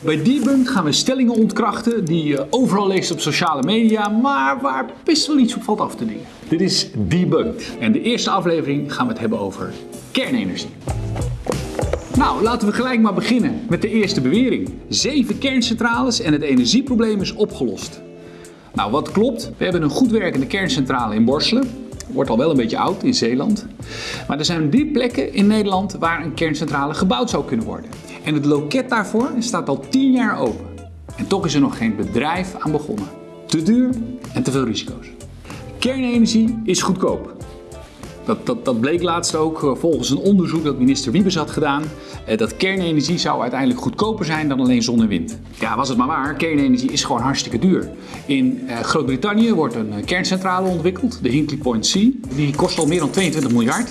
Bij Debunked gaan we stellingen ontkrachten die je overal leest op sociale media, maar waar best wel iets op valt af te dingen. Dit is Debunked en de eerste aflevering gaan we het hebben over kernenergie. Nou, laten we gelijk maar beginnen met de eerste bewering. Zeven kerncentrales en het energieprobleem is opgelost. Nou, wat klopt? We hebben een goed werkende kerncentrale in Borselen. Wordt al wel een beetje oud in Zeeland. Maar er zijn drie plekken in Nederland waar een kerncentrale gebouwd zou kunnen worden. En het loket daarvoor staat al 10 jaar open. En toch is er nog geen bedrijf aan begonnen. Te duur en te veel risico's. Kernenergie is goedkoop. Dat, dat, dat, bleek laatst ook eh, volgens een onderzoek dat minister Wiebes had gedaan. Eh, dat kernenergie zou uiteindelijk goedkoper zijn dan alleen zon en wind. Ja, was het maar waar. Kernenergie is gewoon hartstikke duur. In eh, Groot-Brittannië wordt een kerncentrale ontwikkeld, de Hinkley Point C. Die kost al meer dan 22 miljard.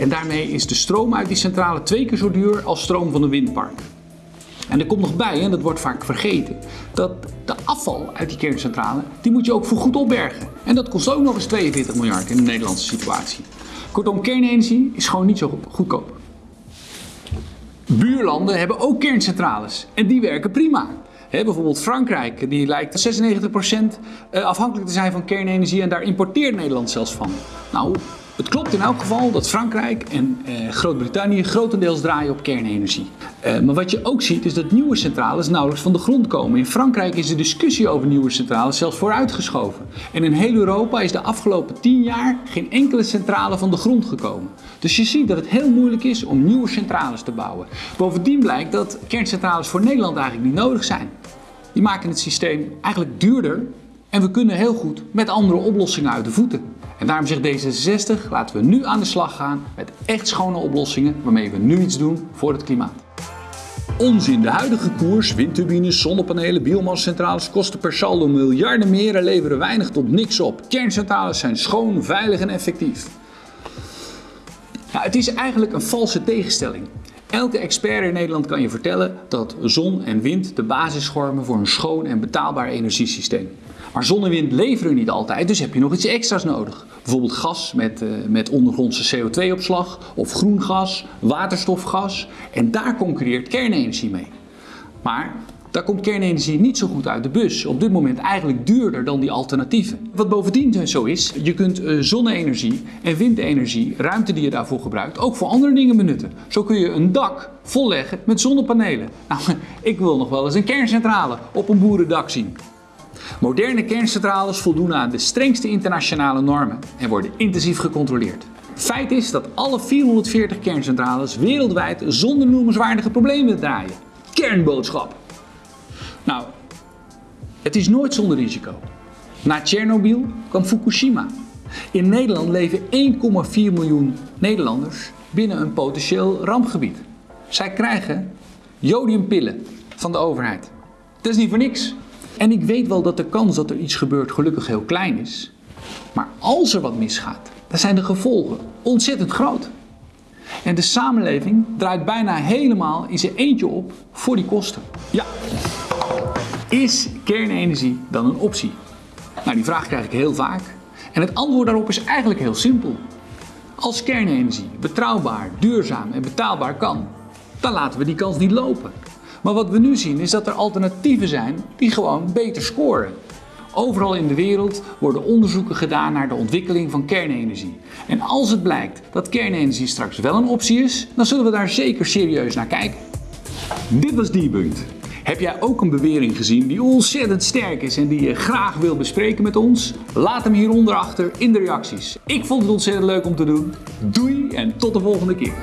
En daarmee is de stroom uit die centrale twee keer zo duur als stroom van een windpark. En er komt nog bij, en dat wordt vaak vergeten, dat de afval uit die kerncentrale, die moet je ook voorgoed opbergen. En dat kost ook nog eens 42 miljard in de Nederlandse situatie. Kortom, kernenergie is gewoon niet zo goedkoop. Buurlanden hebben ook kerncentrales en die werken prima. bijvoorbeeld Frankrijk, die lijkt 96% eh, afhankelijk te zijn van kernenergie en daar importeert Nederland zelfs van. Nou, het klopt in elk geval dat Frankrijk en eh, Groot-Brittannië grotendeels draaien op kernenergie. Eh, maar wat je ook ziet is dat nieuwe centrales nauwelijks van de grond komen. In Frankrijk is de discussie over nieuwe centrales zelfs vooruitgeschoven. En in heel Europa is de afgelopen 10 jaar geen enkele centrale van de grond gekomen. Dus je ziet dat het heel moeilijk is om nieuwe centrales te bouwen. Bovendien blijkt dat kerncentrales voor Nederland eigenlijk niet nodig zijn. Die maken het systeem eigenlijk duurder en we kunnen heel goed met andere oplossingen uit de voeten. En daarom zegt D66, laten we nu aan de slag gaan met echt schone oplossingen waarmee we nu iets doen voor het klimaat. Onzin, de huidige koers, windturbines, zonnepanelen, biomassacentrales kosten per saldo miljarden meer en leveren weinig tot niks op. Kerncentrales zijn schoon, veilig en effectief. Nou, het is eigenlijk een valse tegenstelling. Elke expert in Nederland kan je vertellen dat zon en wind de basis vormen voor een schoon en betaalbaar energiesysteem. Maar zon en wind leveren niet altijd, dus heb je nog iets extra's nodig. Bijvoorbeeld gas met, uh, met ondergrondse CO2-opslag of groen gas, waterstofgas. En daar concurreert kernenergie mee. Maar daar komt kernenergie niet zo goed uit de bus. Op dit moment eigenlijk duurder dan die alternatieven. Wat bovendien zo is, je kunt uh, zonne-energie en windenergie, ruimte die je daarvoor gebruikt, ook voor andere dingen benutten. Zo kun je een dak volleggen met zonnepanelen. Nou, ik wil nog wel eens een kerncentrale op een boerendak zien. Moderne kerncentrales voldoen aan de strengste internationale normen en worden intensief gecontroleerd. Feit is dat alle 440 kerncentrales wereldwijd zonder noemenswaardige problemen draaien. Kernboodschap. Nou, het is nooit zonder risico. Na Tsjernobyl kwam Fukushima. In Nederland leven 1,4 miljoen Nederlanders binnen een potentieel rampgebied. Zij krijgen jodiumpillen van de overheid. Dat is niet voor niks. En ik weet wel dat de kans dat er iets gebeurt gelukkig heel klein is. Maar als er wat misgaat, dan zijn de gevolgen ontzettend groot. En de samenleving draait bijna helemaal in zijn eentje op voor die kosten. Ja, is kernenergie dan een optie? Nou, die vraag krijg ik heel vaak. En het antwoord daarop is eigenlijk heel simpel. Als kernenergie betrouwbaar, duurzaam en betaalbaar kan, dan laten we die kans niet lopen. Maar wat we nu zien is dat er alternatieven zijn die gewoon beter scoren. Overal in de wereld worden onderzoeken gedaan naar de ontwikkeling van kernenergie. En als het blijkt dat kernenergie straks wel een optie is, dan zullen we daar zeker serieus naar kijken. Dit was Debunked. Heb jij ook een bewering gezien die ontzettend sterk is en die je graag wil bespreken met ons? Laat hem hieronder achter in de reacties. Ik vond het ontzettend leuk om te doen. Doei en tot de volgende keer.